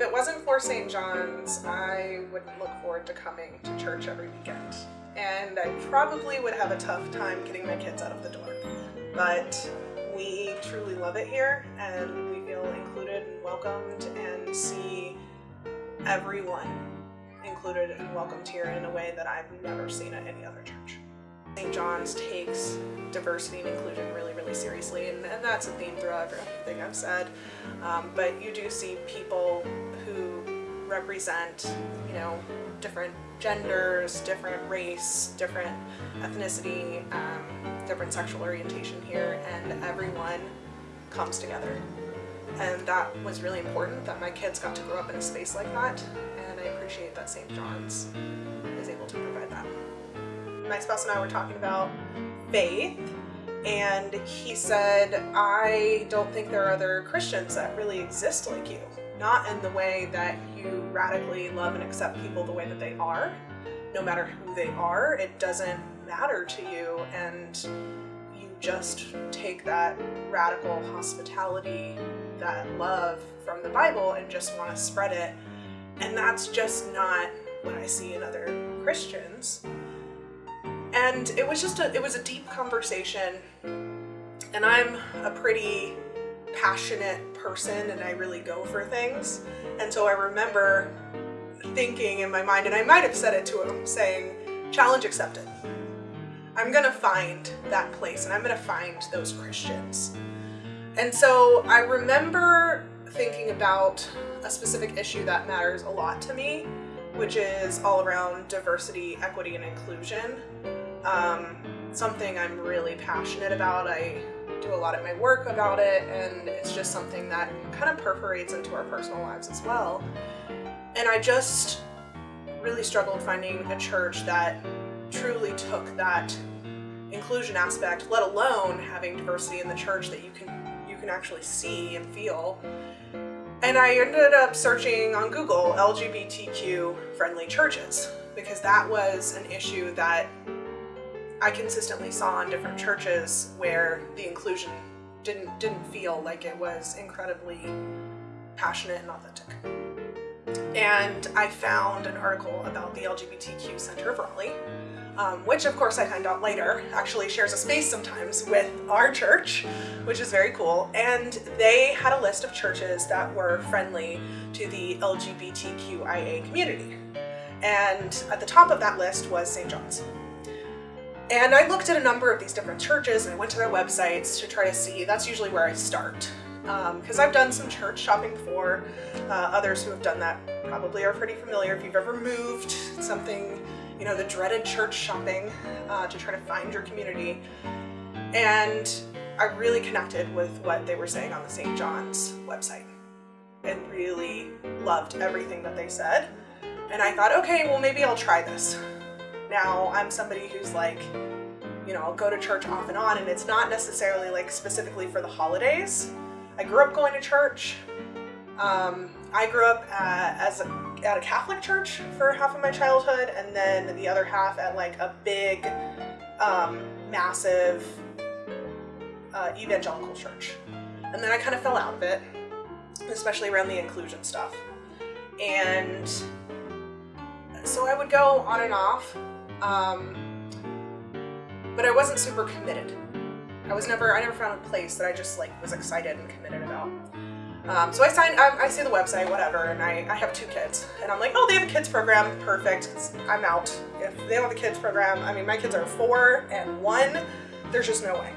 if it wasn't for St. John's, I wouldn't look forward to coming to church every weekend. And I probably would have a tough time getting my kids out of the door. But we truly love it here and we feel included and welcomed and see everyone included and welcomed here in a way that I've never seen at any other church. St. John's takes diversity and inclusion really, really seriously, and, and that's a theme throughout everything I've said. Um, but you do see people represent, you know, different genders, different race, different ethnicity, um, different sexual orientation here, and everyone comes together. And that was really important that my kids got to grow up in a space like that, and I appreciate that St. John's is able to provide that my spouse and I were talking about faith and he said, I don't think there are other Christians that really exist like you. Not in the way that you radically love and accept people the way that they are. No matter who they are, it doesn't matter to you and you just take that radical hospitality, that love from the Bible and just want to spread it. And that's just not what I see in other Christians and it was just a it was a deep conversation and I'm a pretty passionate person and I really go for things. And so I remember thinking in my mind and I might have said it to him saying challenge accepted. I'm gonna find that place and I'm gonna find those Christians. And so I remember thinking about a specific issue that matters a lot to me which is all around diversity, equity, and inclusion. Um, something I'm really passionate about. I do a lot of my work about it and it's just something that kind of perforates into our personal lives as well. And I just really struggled finding a church that truly took that inclusion aspect, let alone having diversity in the church that you can you can actually see and feel. And I ended up searching on Google LGBTQ friendly churches because that was an issue that I consistently saw in different churches where the inclusion didn't didn't feel like it was incredibly passionate and authentic. And I found an article about the LGBTQ Center of Raleigh, um, which of course I find out later actually shares a space sometimes with our church, which is very cool. And they had a list of churches that were friendly to the LGBTQIA community. And at the top of that list was St. John's. And I looked at a number of these different churches and I went to their websites to try to see, that's usually where I start. Because um, I've done some church shopping before, uh, others who have done that probably are pretty familiar. If you've ever moved, something, you know, the dreaded church shopping uh, to try to find your community. And I really connected with what they were saying on the St. John's website and really loved everything that they said. And I thought, okay, well maybe I'll try this. Now I'm somebody who's like, you know, I'll go to church off and on and it's not necessarily like specifically for the holidays. I grew up going to church. Um, I grew up uh, as a, at a Catholic church for half of my childhood and then the other half at like a big, um, massive uh, evangelical church. And then I kind of fell out of it, especially around the inclusion stuff. And so I would go on and off um, but I wasn't super committed. I was never, I never found a place that I just like was excited and committed about. Um, so I signed, I, I, see the website, whatever, and I, I have two kids. And I'm like, oh, they have a kids program, perfect, I'm out. If they don't have a kids program, I mean, my kids are four and one, there's just no way.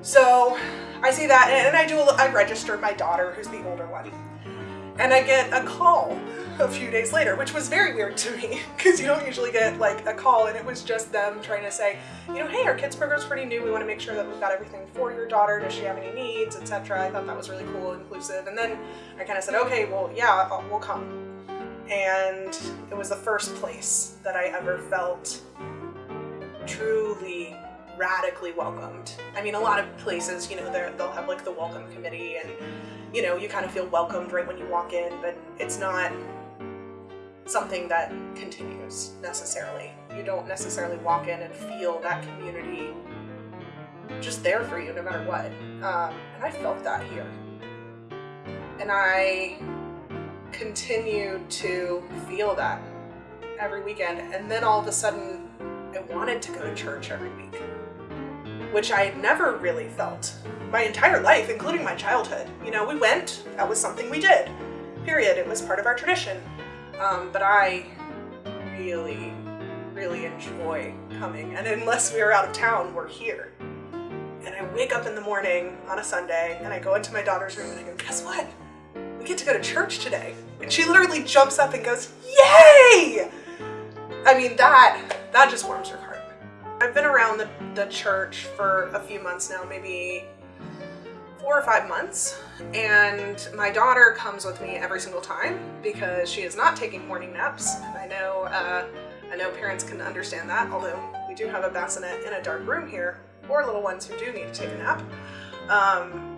So I see that, and I do, I registered my daughter, who's the older one. And I get a call a few days later, which was very weird to me because you don't usually get like a call and it was just them trying to say, you know, hey, our kids program's pretty new. We want to make sure that we've got everything for your daughter. Does she have any needs, etc. I thought that was really cool, inclusive. And then I kind of said, okay, well, yeah, we'll come. And it was the first place that I ever felt truly radically welcomed. I mean, a lot of places, you know, they'll have like the welcome committee and, you know, you kind of feel welcomed right when you walk in, but it's not something that continues necessarily. You don't necessarily walk in and feel that community just there for you no matter what. Um, and I felt that here. And I continued to feel that every weekend. And then all of a sudden, I wanted to go to church every week, which I had never really felt my entire life, including my childhood. You know, we went, that was something we did, period. It was part of our tradition. Um, but I really, really enjoy coming. And unless we are out of town, we're here. And I wake up in the morning on a Sunday and I go into my daughter's room and I go, guess what? We get to go to church today. And she literally jumps up and goes, yay! I mean, that, that just warms her heart. I've been around the, the church for a few months now, maybe four or five months and my daughter comes with me every single time because she is not taking morning naps. I know uh, I know parents can understand that, although we do have a bassinet in a dark room here for little ones who do need to take a nap. Um,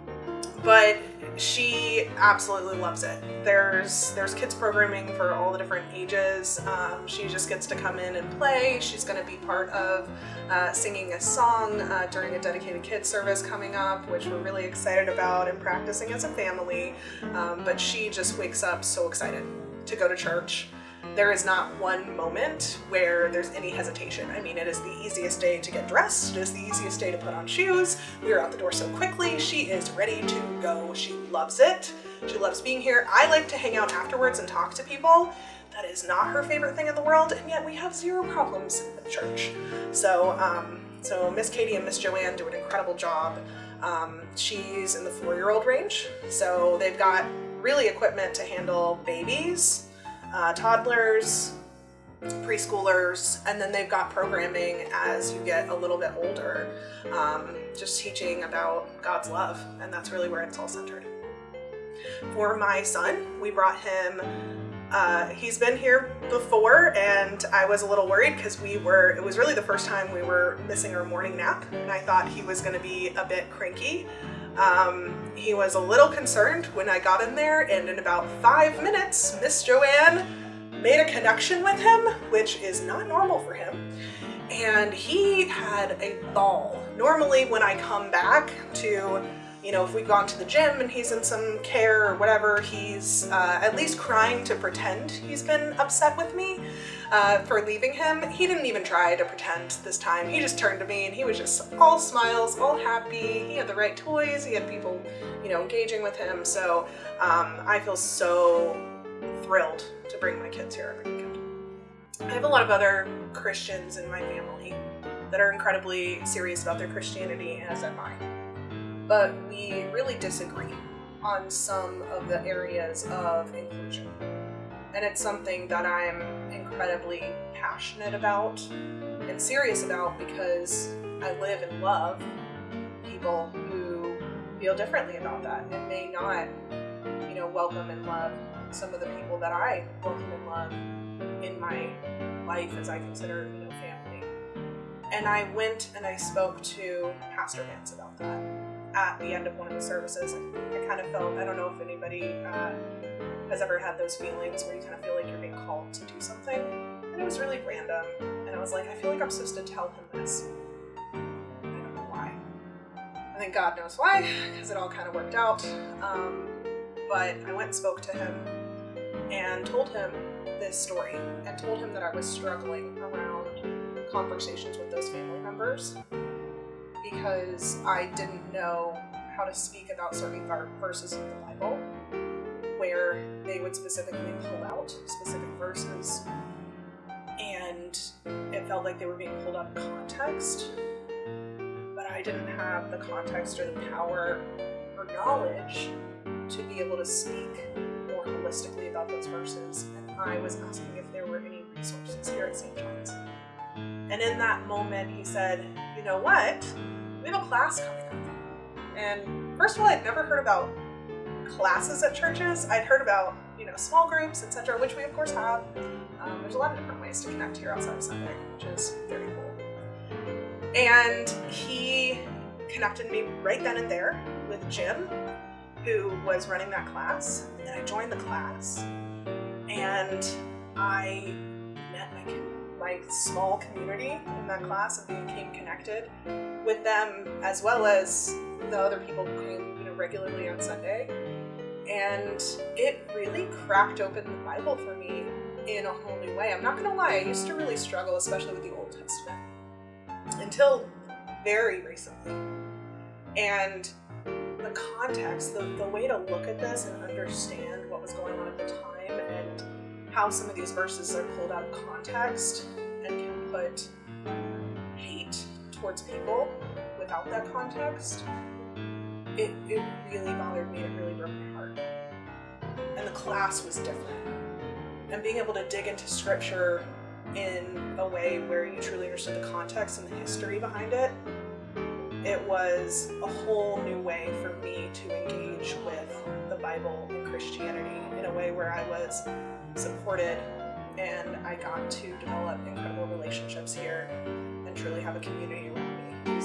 but she absolutely loves it. There's there's kids programming for all the different ages. Um, she just gets to come in and play. She's going to be part of uh, singing a song uh, during a dedicated kids service coming up, which we're really excited about and practicing as a family. Um, but she just wakes up so excited to go to church there is not one moment where there's any hesitation. I mean, it is the easiest day to get dressed. It is the easiest day to put on shoes. We are out the door so quickly. She is ready to go. She loves it. She loves being here. I like to hang out afterwards and talk to people. That is not her favorite thing in the world, and yet we have zero problems at church. So, um, so Miss Katie and Miss Joanne do an incredible job. Um, she's in the four-year-old range, so they've got really equipment to handle babies, uh, toddlers, preschoolers, and then they've got programming as you get a little bit older, um, just teaching about God's love, and that's really where it's all centered. For my son, we brought him uh, he's been here before and I was a little worried because we were, it was really the first time we were missing our morning nap and I thought he was going to be a bit cranky. Um, he was a little concerned when I got in there and in about five minutes, Miss Joanne made a connection with him, which is not normal for him. And he had a ball. Normally when I come back to you know, if we've gone to the gym and he's in some care or whatever, he's uh, at least crying to pretend he's been upset with me uh, for leaving him. He didn't even try to pretend this time. He just turned to me and he was just all smiles, all happy. He had the right toys. He had people, you know, engaging with him. So um, I feel so thrilled to bring my kids here every weekend. I have a lot of other Christians in my family that are incredibly serious about their Christianity, as am I but we really disagree on some of the areas of inclusion. And it's something that I'm incredibly passionate about and serious about because I live and love people who feel differently about that and may not, you know, welcome and love some of the people that I welcome and love in my life as I consider, you know, family. And I went and I spoke to Pastor Vance about that at the end of one of the services. I kind of felt, I don't know if anybody uh, has ever had those feelings where you kind of feel like you're being called to do something. And it was really random. And I was like, I feel like I'm supposed to tell him this. I don't know why. I think God knows why, because it all kind of worked out. Um, but I went and spoke to him and told him this story and told him that I was struggling around conversations with those family members because I didn't know how to speak about certain verses in the Bible where they would specifically pull out specific verses and it felt like they were being pulled out of context but I didn't have the context or the power or knowledge to be able to speak more holistically about those verses and I was asking if there were any resources here at St. John's. And in that moment he said, you know what? Have a class coming up. And first of all, I'd never heard about classes at churches. I'd heard about, you know, small groups, etc., which we of course have. Um, there's a lot of different ways to connect here outside of Sunday, which is very cool. And he connected me right then and there with Jim, who was running that class. And I joined the class and I my small community in that class and became connected with them as well as the other people who came you know regularly on Sunday And it really cracked open the Bible for me in a whole new way. I'm not gonna lie, I used to really struggle, especially with the Old Testament, until very recently. And the context, the, the way to look at this and understand how some of these verses are pulled out of context and can put hate towards people without that context, it, it really bothered me. It really broke my heart. And the class was different. And being able to dig into scripture in a way where you truly understood the context and the history behind it, it was a whole new way for me to engage with Bible and Christianity in a way where I was supported and I got to develop incredible relationships here and truly have a community around me